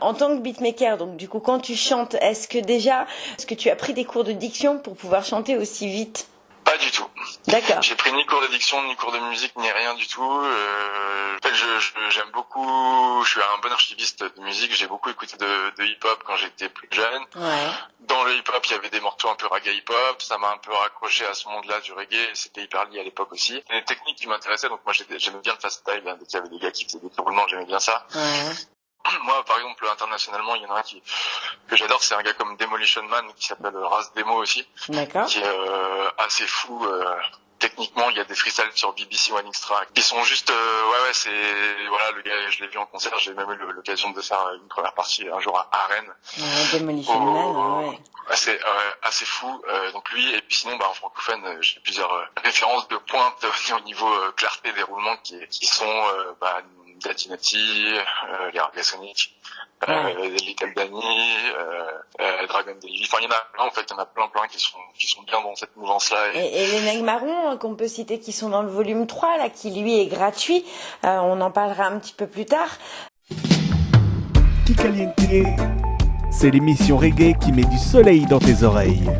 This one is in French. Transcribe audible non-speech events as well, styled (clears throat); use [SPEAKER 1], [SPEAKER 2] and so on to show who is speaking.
[SPEAKER 1] En tant que beatmaker, donc du coup, quand tu chantes, est-ce que déjà, est-ce que tu as pris des cours de diction pour pouvoir chanter aussi vite? D'accord.
[SPEAKER 2] J'ai pris ni cours de diction, ni cours de musique, ni rien du tout. Euh, en fait, je- je- j'aime beaucoup. Je suis un bon archiviste de musique. J'ai beaucoup écouté de, de hip-hop quand j'étais plus jeune.
[SPEAKER 1] Ouais.
[SPEAKER 2] Dans le hip-hop, il y avait des morceaux un peu reggae hip-hop. Ça m'a un peu raccroché à ce monde-là du reggae. C'était hyper lié à l'époque aussi. Des techniques qui m'intéressaient. Donc moi, j'aimais bien le fast style. Dès qu'il y avait des gars qui faisaient des roulements, j'aimais bien ça.
[SPEAKER 1] Ouais. (clears throat)
[SPEAKER 2] Moi, par exemple, internationalement, il y en a un qui que j'adore. C'est un gars comme Demolition Man qui s'appelle Raz Demo aussi.
[SPEAKER 1] D'accord.
[SPEAKER 2] qui est euh, assez fou. euh, techniquement, il y a des freestyles sur BBC One Extra qui sont juste, euh, ouais, ouais, c'est, voilà, le gars, je l'ai vu en concert, j'ai même eu l'occasion de faire une première partie un jour à Arène,
[SPEAKER 1] Ouais, Demolition Man, ouais.
[SPEAKER 2] assez, assez fou. euh, donc lui, et puis sinon, bah, en francophone, j'ai plusieurs références de pointe au niveau clarté des roulements qui, qui sont, bah, Datinati, euh, les Argasonic, euh, Little Danny, euh, euh, Dragon. Enfin, il y en a plein, en fait, il y en a plein, plein qui sont, qui sont bien dans cette mouvance-là. Et,
[SPEAKER 1] Et, et les mecs marrons euh, qu'on peut citer qui sont dans le volume 3, là, qui lui est gratuit, euh, on en parlera un petit peu plus tard.
[SPEAKER 3] Kikaliente. C'est l'émission reggae qui met du soleil dans tes oreilles.